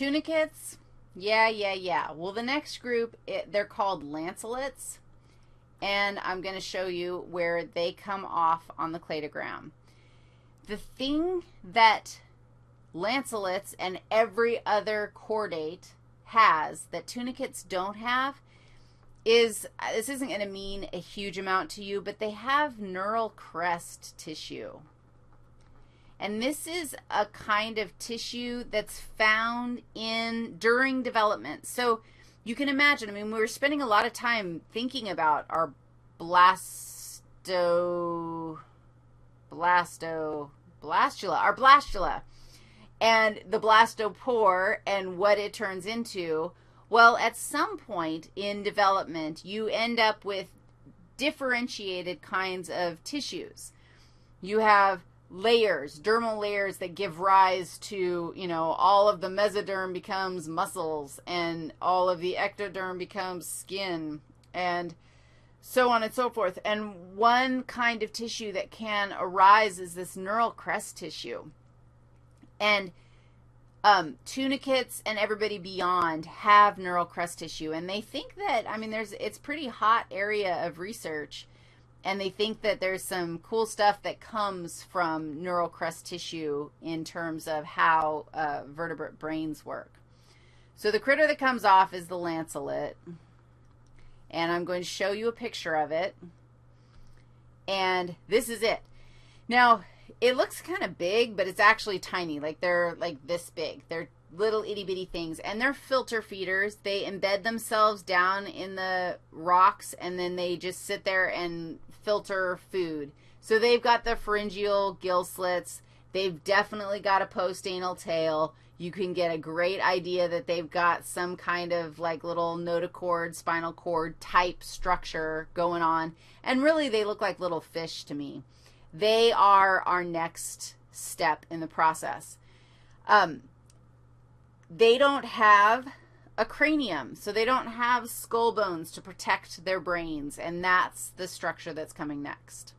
Tunicates, yeah, yeah, yeah. Well, the next group, it, they're called lancelet, and I'm going to show you where they come off on the cladogram. The thing that lancelets and every other chordate has that tunicates don't have is, this isn't going to mean a huge amount to you, but they have neural crest tissue. And this is a kind of tissue that's found in during development. So you can imagine, I mean, we were spending a lot of time thinking about our blasto, blasto, blastula, our blastula, and the blastopore and what it turns into. Well, at some point in development, you end up with differentiated kinds of tissues. You have layers, dermal layers that give rise to, you know, all of the mesoderm becomes muscles and all of the ectoderm becomes skin and so on and so forth. And one kind of tissue that can arise is this neural crest tissue. And um, tunicates and everybody beyond have neural crest tissue. And they think that, I mean, there's, it's pretty hot area of research and they think that there's some cool stuff that comes from neural crest tissue in terms of how uh, vertebrate brains work. So the critter that comes off is the lancelet, and I'm going to show you a picture of it, and this is it. Now, it looks kind of big, but it's actually tiny, like they're like this big. They're little itty bitty things, and they're filter feeders. They embed themselves down in the rocks, and then they just sit there and filter food. So they've got the pharyngeal gill slits. They've definitely got a postanal tail. You can get a great idea that they've got some kind of like little notochord, spinal cord type structure going on. And really, they look like little fish to me. They are our next step in the process. Um, they don't have a cranium, so they don't have skull bones to protect their brains, and that's the structure that's coming next.